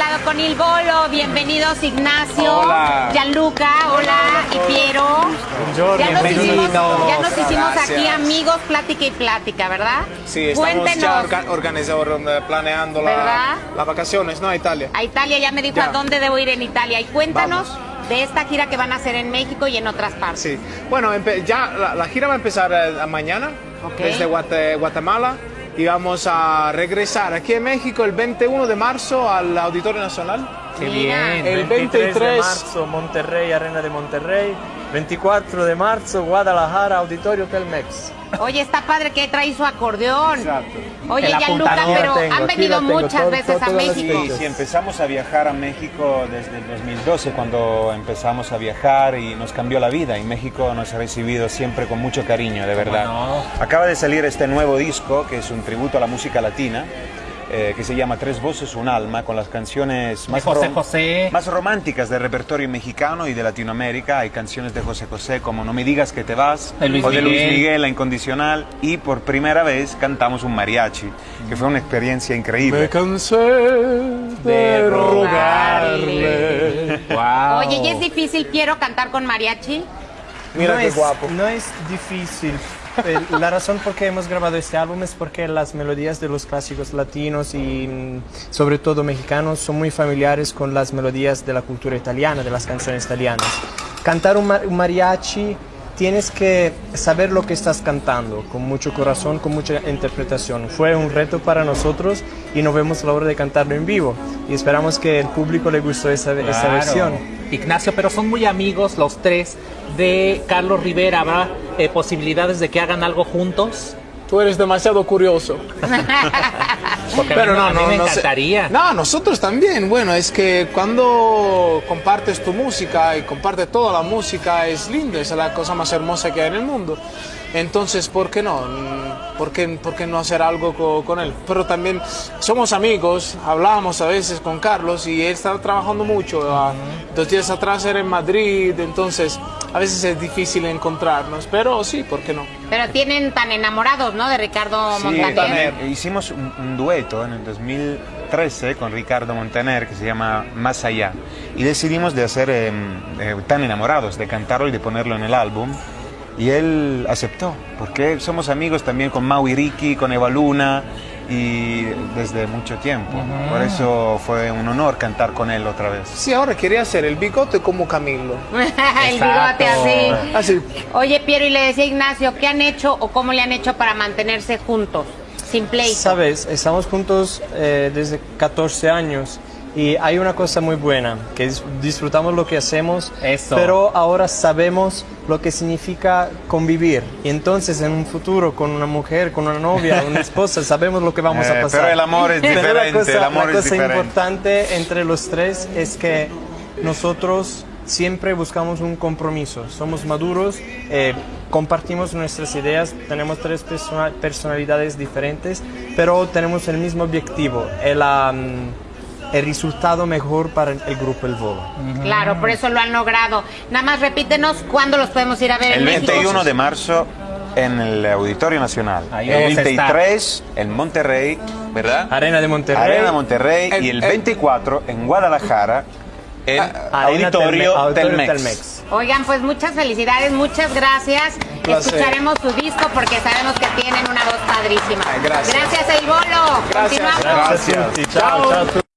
lado con Il Bolo. Bienvenidos Ignacio, Hola. Gianluca, hola, y Piero. Buongiorno, Ya nos hicimos, ya nos hicimos aquí amigos, plática y plática, ¿verdad? Sí, estamos ya Cuéntenos. orga- organizando, eh, planeando ¿Verdad? la- las vacaciones, ¿no? A Italia. A Italia ya me dijo Ya. a dónde debo ir en Italia. Y cuéntanos Vamos. de esta gira que van a hacer en México y en otras partes. Sí. Bueno, ya la, la gira va a empezar eh, mañana desde Guate- Guatemala y vamos a regresar aquí en México el 21 de marzo al Auditorio Nacional. Qué bien. El 23 de 23. marzo, Monterrey, Arena de Monterrey. 24 de marzo, Guadalajara, Auditorio Telmex. Oye, está padre que trae su acordeón. Exacto. Oye, El Gianluca, apuntador. pero tengo, han venido muchas todo- veces todo- a México. fechas. Sí, empezamos a viajar a México desde el 2012, cuando empezamos a viajar y nos cambió la vida. Y México nos ha recibido siempre con mucho cariño, de verdad. no? Acaba de salir este nuevo disco, que es un tributo a la música latina, eh, que se llama Tres Voces, un Alma, con las canciones más, José rom- José. más románticas del repertorio mexicano y de Latinoamérica. Hay canciones de José José como No me digas que te vas, De Luis o de Luis Miguel. Miguel, La Incondicional. Y por primera vez cantamos un mariachi, que fue una experiencia increíble. cansé De rogarle. Wow. Oye, ¿y es difícil, Piero, cantar con mariachi? Mira no qué es, guapo. No es difícil. Eh, La razón por qué hemos grabado este álbum es porque las melodías de los clásicos latinos y mm, sobre todo mexicanos son muy familiares con las melodías de la cultura italiana, de las canciones italianas. Cantar un mariachi tienes que saber lo que estás cantando, con mucho corazón, con mucha interpretación. Fue un reto para nosotros y nos vemos la hora de cantarlo en vivo. Y esperamos que el público le gustó esa, esa versión. Ignacio, pero son muy amigos los tres de Carlos Rivera. ¿Habrá eh, posibilidades de que hagan algo juntos? Tú eres demasiado curioso. Porque Pero mí, no, a mí no, me no sé. encantaría. No, nosotros también. Bueno, es que cuando compartes tu música y compartes toda la música es lindo, es la cosa más hermosa que hay en el mundo. Entonces, ¿por qué no? ¿Por qué, por qué no hacer algo co- con, él? Pero también somos amigos, hablamos a veces con Carlos y él está trabajando mucho. Dos días atrás era en Madrid, entonces a veces es difícil encontrarnos, pero sí, ¿por qué no? Pero tienen tan enamorados, ¿no? De Ricardo Sí, Montaner. también. Hicimos un, un dueto en el 2013 con Ricardo Montaner que se llama Más Allá. Y decidimos de hacer eh, eh, Tan Enamorados, de cantarlo y de ponerlo en el álbum. Y él aceptó, porque somos amigos también con Mau y Ricky, con Eva Luna, y desde mucho tiempo. Por eso fue un honor cantar con él otra vez. Sí, ahora quería hacer el bigote como Camilo. el bigote así. Así. Oye, Piero, y le decía a Ignacio, ¿qué han hecho o cómo le han hecho para mantenerse juntos? Sin pleito. Sabes, estamos juntos eh, desde 14 años y hay una cosa muy buena, que dis- disfrutamos lo que hacemos, Eso. pero ahora sabemos lo que significa convivir. Y entonces en un futuro con una mujer, con una novia, una esposa, sabemos lo que vamos Eh, a pasar. pero el amor es Pero la diferente, cosa- el amor la es cosa diferente. importante entre los tres es que nosotros siempre buscamos un compromiso, somos maduros, eh, compartimos nuestras ideas, tenemos tres persona- personalidades diferentes, pero tenemos el mismo objetivo, el, am, el resultado mejor para el grupo El Bolo. Claro, por eso lo han logrado. Nada más repítenos cuándo los podemos ir a ver El en México. 21 de marzo en el Auditorio Nacional. Ahí el vamos a estar. 23 en Monterrey, ¿verdad? Arena de Monterrey. Arena Monterrey El- y el el- 24 en Guadalajara en Arena Auditorio, Telme- Auditorio Telmex. Telmex. Oigan, pues muchas felicidades, muchas gracias. Escucharemos su disco porque sabemos que tienen una voz padrísima. Gracias. Gracias, El Bolo. Gracias. Continuamos. Gracias. Gracias a